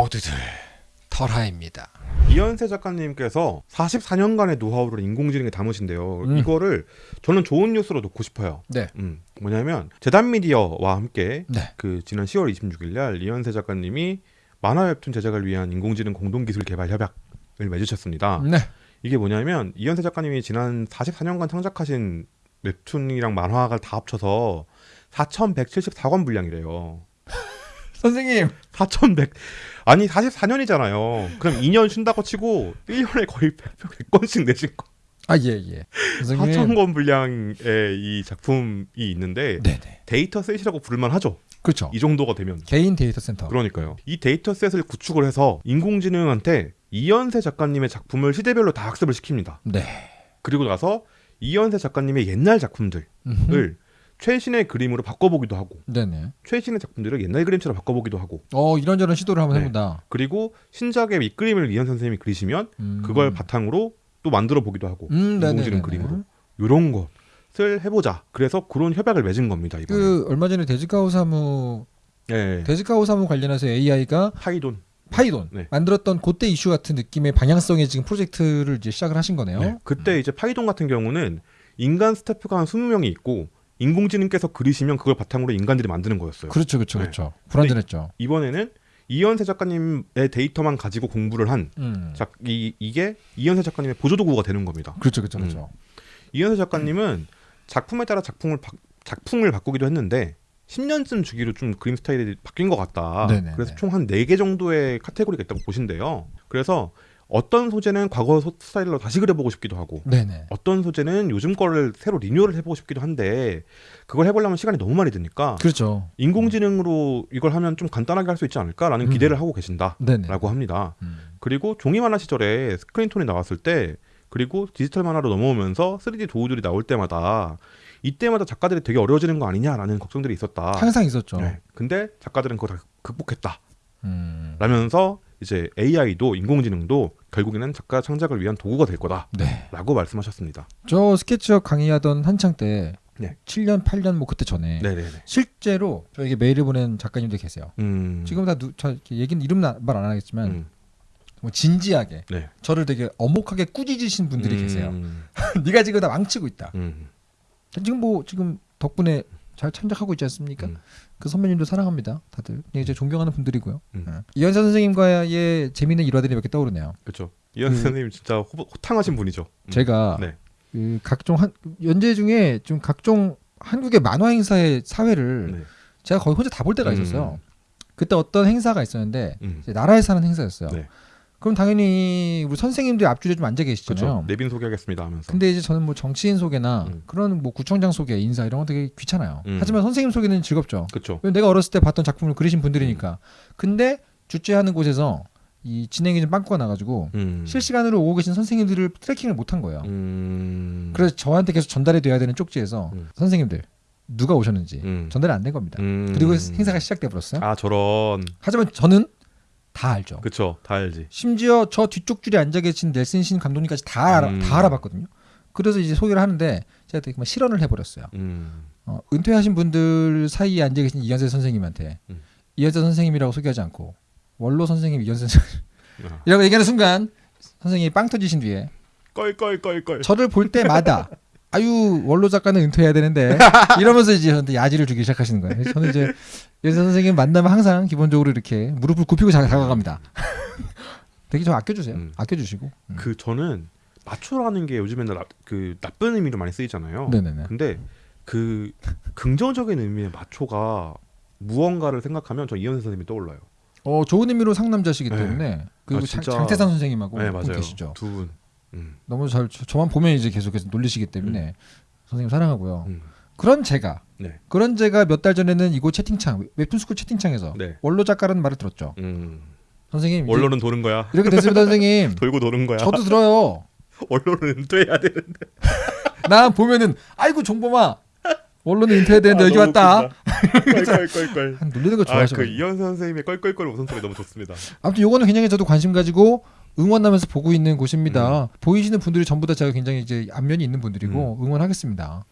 모두들 털하입니다. 이현세 작가님께서 44년간의 노하우를 인공지능에 담으신데요. 음. 이거를 저는 좋은 뉴스로 놓고 싶어요. 네. 음, 뭐냐면 재단 미디어와 함께 네. 그 지난 10월 26일 날 이현세 작가님이 만화 웹툰 제작을 위한 인공지능 공동기술 개발 협약을 맺으셨습니다. 네. 이게 뭐냐면 이현세 작가님이 지난 44년간 창작하신 웹툰이랑 만화가 다 합쳐서 4,174권 분량이래요. 선생님. 4,100 아니 44년이잖아요. 그럼 2년 쉰다고 치고 1년에 거의 100, 100권씩 내신 거. 아, 예, 예. 선생님. 4,000권 분량의 이 작품이 있는데 네네. dataset이라고 부를만 하죠. 그렇죠. 이 정도가 되면. 개인 데이터 센터. 그러니까요. 이 dataset을 구축을 해서 인공지능한테 이현세 작가님의 작품을 시대별로 다 학습을 시킵니다. 네. 그리고 나서 이현세 작가님의 옛날 작품들을 음흠. 최신의 그림으로 바꿔보기도 하고 네네. 최신의 작품들을 옛날 그림처럼 바꿔보기도 하고 어, 이런저런 시도를 한번 네. 해본다. 그리고 신작의 밑그림을 이현 선생님이 그리시면 음. 그걸 바탕으로 또 만들어 보기도 하고 음. 인공지능 그림으로 이런 것을 해보자. 그래서 그런 협약을 맺은 겁니다 이번에. 그 얼마 전에 데즈카오 사무 예. 데즈카오 사무 관련해서 AI가 파이돈. 파이돈 네. 만들었던 그때 이슈 같은 느낌의 방향성의 지금 프로젝트를 이제 시작을 하신 거네요. 네. 그때 이제 파이돈 같은 경우는 인간 스태프가 한 20명이 있고 인공지능께서 그리시면 그걸 바탕으로 인간들이 만드는 거였어요. 그렇죠, 그렇죠, 네. 그렇죠. 불안전했죠. 이번에는 이현세 작가님의 데이터만 가지고 공부를 한 음. 작, 이, 이게 이현세 작가님의 보조도구가 되는 겁니다. 그렇죠, 그렇죠, 음. 그렇죠. 이현세 작가님은 작품에 따라 작품을 바, 작품을 바꾸기도 했는데 10년쯤 주기로 좀 그림 스타일이 바뀐 것 같다. 네네네. 그래서 총 한 4개 정도의 카테고리가 있다고 보신대요. 그래서 어떤 소재는 과거 소- 스타일로 다시 그려보고 싶기도 하고 네네. 어떤 소재는 요즘 거를 새로 리뉴얼을 해보고 싶기도 한데 그걸 해보려면 시간이 너무 많이 드니까 그렇죠. 인공지능으로 이걸 하면 좀 간단하게 할 수 있지 않을까라는 음. 기대를 하고 계신다라고 네네. 합니다. 음. 그리고 종이 만화 시절에 스크린톤이 나왔을 때 그리고 디지털 만화로 넘어오면서 3D 도우들이 나올 때마다 이때마다 작가들이 되게 어려워지는 거 아니냐라는 걱정들이 있었다. 항상 있었죠. 네. 근데 작가들은 그거 다 극복했다. 음. 라면서 이제 AI도 인공지능도 결국에는 작가 창작을 위한 도구가 될 거다라고 네. 말씀하셨습니다. 저 스케치업 강의하던 한창 때 네. 7년, 8년 뭐 그때 전에 네네네. 실제로 저에게 메일을 보낸 작가님들 계세요. 음. 지금 다 누, 저 얘기는 이름 말 안 하겠지만 음. 뭐 진지하게 네. 저를 되게 어목하게 꾸짖으신 분들이 음. 계세요. 네가 지금 다 망치고 있다. 음. 지금 뭐 지금 덕분에 잘 창작하고 있지 않습니까? 음. 그 선배님도 사랑합니다. 다들 그냥 이제 존경하는 분들이고요. 음. 예. 이현사 선생님과의 재미있는 일화들이 몇 개 떠오르네요. 그렇죠. 이현 그- 선생님 진짜 호, 호탕하신 분이죠. 음. 제가 네. 그 각종 한 연재 중에 좀 각종 한국의 만화 행사의 사회를 네. 제가 거의 혼자 다 볼 때가 음. 있었어요. 그때 어떤 행사가 있었는데 음. 이제 나라에서 하는 행사였어요. 네. 그럼 당연히 우리 선생님들이 앞줄에 좀 앉아 계시잖아요. 그렇죠. 내빈 소개하겠습니다 하면서. 근데 이제 저는 뭐 정치인 소개나 음. 그런 뭐 구청장 소개, 인사 이런 거 되게 귀찮아요. 음. 하지만 선생님 소개는 즐겁죠. 그렇죠. 내가 어렸을 때 봤던 작품을 그리신 분들이니까. 음. 근데 주최하는 곳에서 이 진행이 좀 빵꾸가 나가지고 음. 실시간으로 오고 계신 선생님들을 트래킹을 못한 거예요. 음. 그래서 저한테 계속 전달이 돼야 되는 쪽지에서 음. 선생님들 누가 오셨는지 음. 전달이 안 된 겁니다. 음. 그리고 행사가 시작돼 버렸어요. 아 저런. 하지만 저는 다 알죠. 그쵸. 다 알지. 심지어 저 뒤쪽 줄에 앉아 계신 넬슨 신 감독님까지 다 알아, 음. 다 알아봤거든요. 그래서 이제 소개를 하는데 제가 되게 막 실언을 해버렸어요. 음. 어, 은퇴하신 분들 사이에 앉아 계신 이현세 선생님한테 음. 이현세 선생님이라고 소개하지 않고 원로 선생님 이현세 선생님 아. 이라고 얘기하는 순간 선생님이 빵 터지신 뒤에 껄껄껄껄. 저를 볼 때마다 아유 원로 작가는 은퇴해야 되는데 이러면서 이제 저한테 야지를 주기 시작하시는 거예요. 저는 이제 이현세 선생님 만나면 항상 기본적으로 이렇게 무릎을 굽히고 자- 다가갑니다. 되게 좀 아껴주세요. 음. 아껴주시고. 음. 그 저는 마초라는 게 요즘에는 나, 그 나쁜 의미로 많이 쓰이잖아요. 네네네. 근데 그 긍정적인 의미의 마초가 무언가를 생각하면 저 이현세 선생님이 떠올라요. 어 좋은 의미로 상남자시기 네. 때문에 그리고 아, 장, 진짜- 장태산 선생님하고 네분 맞아요. 계시죠. 두 분. 음. 너무 잘 저- 저만 보면 이제 계속해서 놀리시기 때문에 선생님 사랑하고요. 음. 그런 제가 네. 그런 제가 몇 달 전에는 이곳 채팅창 웹툰 스쿨 채팅창에서 네. 원로 작가라는 말을 들었죠. 음. 선생님 원로는 도는 거야. 이렇게 됐습니다 선생님. 돌고 도는 거야. 저도 들어요. 원로는 은퇴해야 돼. 나 보면은 아이고 종범아 원로는 은퇴해야 되는데 여기 왔다. 껄껄껄껄. 한 놀리는 거 아, 좋아하셔. 그 이현세 선생님의 껄껄껄 웃음소리 너무 좋습니다. 아무튼 요거는 굉장히 저도 관심 가지고 응원하면서 보고 있는 곳입니다. 음. 보이시는 분들이 전부 다 제가 굉장히 이제 안면이 있는 분들이고 음. 응원하겠습니다.